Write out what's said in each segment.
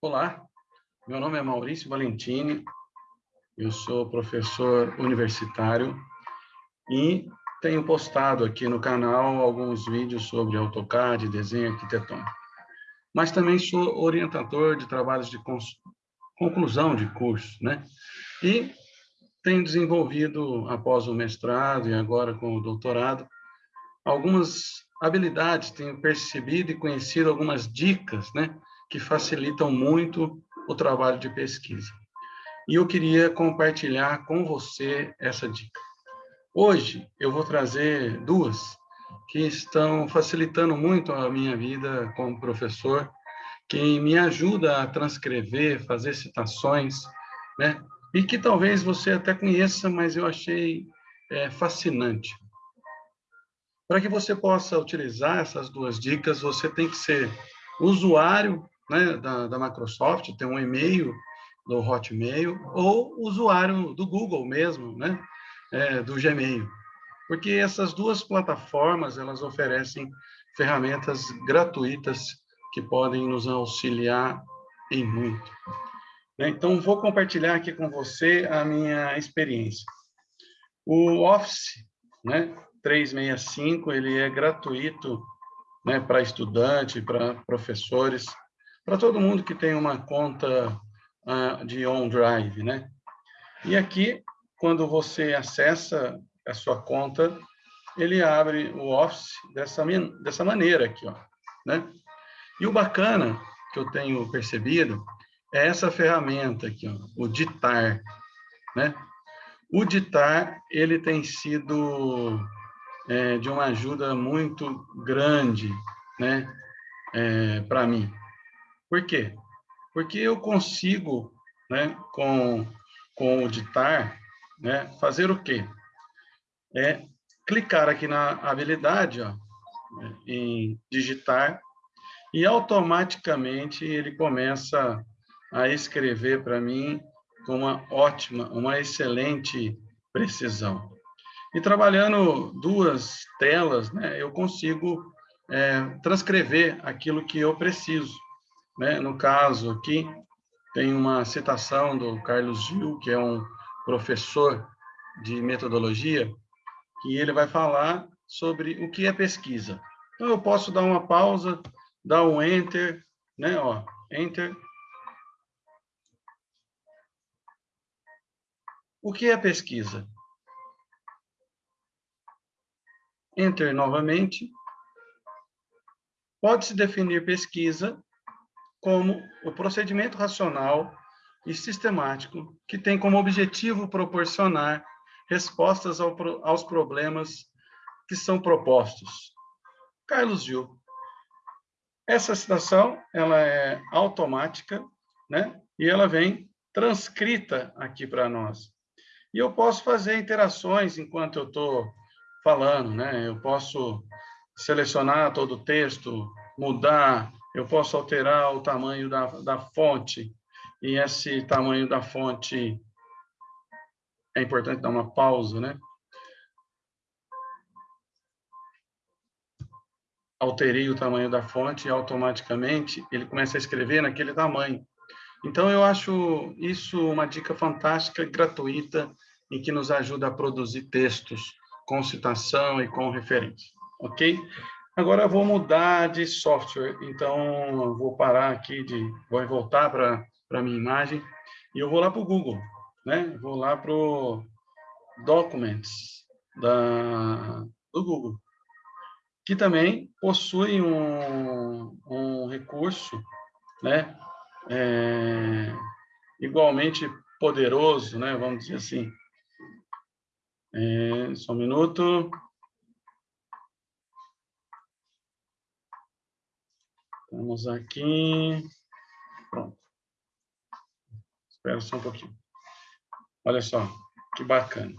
Olá, meu nome é Maurício Valentini, eu sou professor universitário e tenho postado aqui no canal alguns vídeos sobre AutoCAD, desenho arquitetônico. Mas também sou orientador de trabalhos de conclusão de curso, né? E tenho desenvolvido, após o mestrado e agora com o doutorado, algumas habilidades, tenho percebido e conhecido algumas dicas, né? Que facilitam muito o trabalho de pesquisa. E eu queria compartilhar com você essa dica. Hoje eu vou trazer duas que estão facilitando muito a minha vida como professor, que me ajuda a transcrever, fazer citações, né? E que talvez você até conheça, mas eu achei é, fascinante. Para que você possa utilizar essas duas dicas, você tem que ser usuário né, da, da Microsoft, tem um e-mail do Hotmail, ou usuário do Google mesmo, né, é, do Gmail. Porque essas duas plataformas, elas oferecem ferramentas gratuitas que podem nos auxiliar em muito. Né, então, vou compartilhar aqui com você a minha experiência. O Office né, 365, ele é gratuito né, para estudante, para professores, para todo mundo que tem uma conta uh, de OneDrive, né? E aqui, quando você acessa a sua conta, ele abre o Office dessa, dessa maneira aqui, ó, né? E o bacana que eu tenho percebido é essa ferramenta aqui, ó, o Ditar, né? O Ditar, ele tem sido é, de uma ajuda muito grande, né, é, para mim. Por quê? Porque eu consigo, né, com, com o ditar, né, fazer o quê? É clicar aqui na habilidade, ó, em digitar, e automaticamente ele começa a escrever para mim com uma ótima, uma excelente precisão. E trabalhando duas telas, né, eu consigo é, transcrever aquilo que eu preciso. Né? No caso aqui, tem uma citação do Carlos Gil, que é um professor de metodologia, que ele vai falar sobre o que é pesquisa. Então, eu posso dar uma pausa, dar um Enter, né? Ó, enter. O que é pesquisa? Enter novamente. Pode-se definir pesquisa como o procedimento racional e sistemático que tem como objetivo proporcionar respostas ao, aos problemas que são propostos. Carlos Gil. Essa citação ela é automática, né? E ela vem transcrita aqui para nós. E eu posso fazer interações enquanto eu estou falando, né? Eu posso selecionar todo o texto, mudar eu posso alterar o tamanho da, da fonte, e esse tamanho da fonte é importante dar uma pausa, né? Alterei o tamanho da fonte e automaticamente ele começa a escrever naquele tamanho. Então, eu acho isso uma dica fantástica, gratuita, e que nos ajuda a produzir textos com citação e com referência, ok? Agora eu vou mudar de software, então vou parar aqui, de, vou voltar para a minha imagem e eu vou lá para o Google, né? Vou lá para o Documents da, do Google, que também possui um, um recurso, né? É, igualmente poderoso, né? Vamos dizer assim. É, só um minuto. Vamos aqui. Pronto. Espera só um pouquinho. Olha só, que bacana.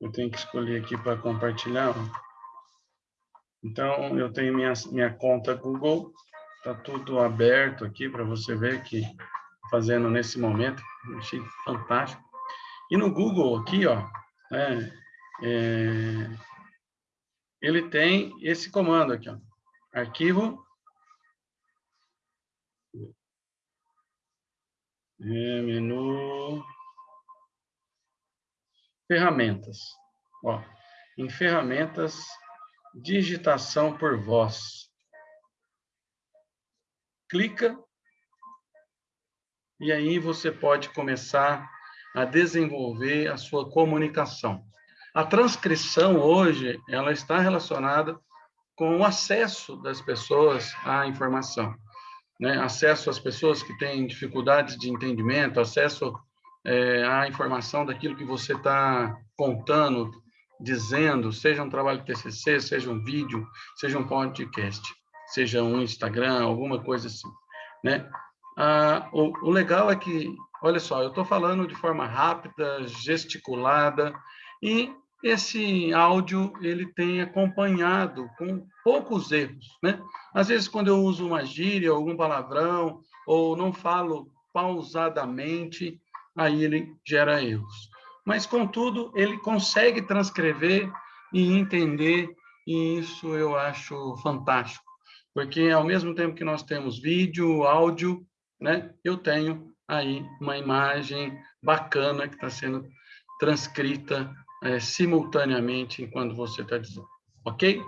Eu tenho que escolher aqui para compartilhar. Então, eu tenho minha, minha conta Google. Está tudo aberto aqui para você ver que fazendo nesse momento. Achei fantástico. E no Google aqui, ó, é, é, ele tem esse comando aqui, ó. Arquivo. É, menu. Ferramentas. Ó, em ferramentas, digitação por voz. Clica e aí você pode começar a desenvolver a sua comunicação. A transcrição hoje, ela está relacionada com o acesso das pessoas à informação. Né? Acesso às pessoas que têm dificuldades de entendimento, acesso é, à informação daquilo que você está contando, dizendo, seja um trabalho TCC, seja um vídeo, seja um podcast, seja um Instagram, alguma coisa assim, né? Ah, o, o legal é que, olha só, eu estou falando de forma rápida, gesticulada, e esse áudio ele tem acompanhado com poucos erros, né? Às vezes, quando eu uso uma gíria, algum palavrão, ou não falo pausadamente, aí ele gera erros mas, contudo, ele consegue transcrever e entender, e isso eu acho fantástico, porque ao mesmo tempo que nós temos vídeo, áudio, né, eu tenho aí uma imagem bacana que está sendo transcrita é, simultaneamente enquanto você está dizendo. Ok?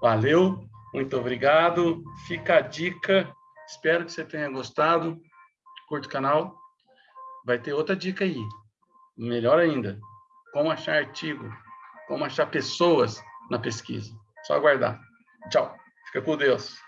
Valeu, muito obrigado. Fica a dica. Espero que você tenha gostado. Curta o canal. Vai ter outra dica aí. Melhor ainda, como achar artigo, como achar pessoas na pesquisa. Só aguardar. Tchau. Fica com Deus.